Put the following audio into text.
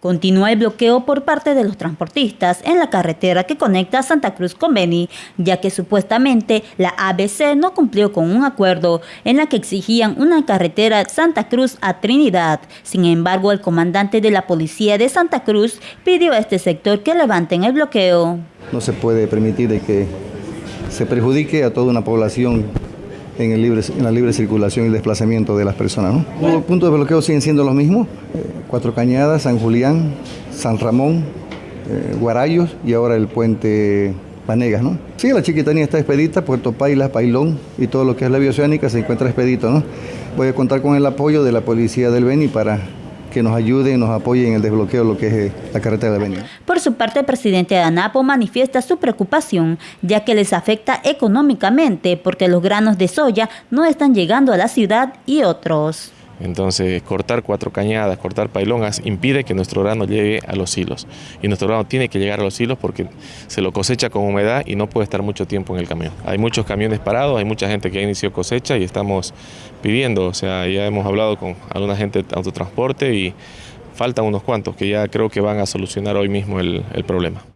Continúa el bloqueo por parte de los transportistas en la carretera que conecta Santa Cruz con Beni, ya que supuestamente la ABC no cumplió con un acuerdo en la que exigían una carretera Santa Cruz a Trinidad. Sin embargo, el comandante de la policía de Santa Cruz pidió a este sector que levanten el bloqueo. No se puede permitir que se perjudique a toda una población en, el libre, en la libre circulación y desplazamiento de las personas. ¿no? Los puntos de bloqueo siguen siendo los mismos, eh, Cuatro Cañadas, San Julián, San Ramón, eh, Guarayos y ahora el puente Panegas. ¿no? Sí, la Chiquitanía está expedita, Puerto Paila, Pailón y todo lo que es la vía oceánica se encuentra expedito. ¿no? Voy a contar con el apoyo de la Policía del Beni para que nos ayude y nos apoye en el desbloqueo de lo que es eh, la carretera de Beni. Por su parte, el presidente de ANAPO manifiesta su preocupación, ya que les afecta económicamente porque los granos de soya no están llegando a la ciudad y otros. Entonces, cortar cuatro cañadas, cortar pailongas, impide que nuestro grano llegue a los hilos. Y nuestro grano tiene que llegar a los hilos porque se lo cosecha con humedad y no puede estar mucho tiempo en el camión. Hay muchos camiones parados, hay mucha gente que ha iniciado cosecha y estamos pidiendo, o sea, ya hemos hablado con alguna gente de autotransporte y faltan unos cuantos que ya creo que van a solucionar hoy mismo el, el problema.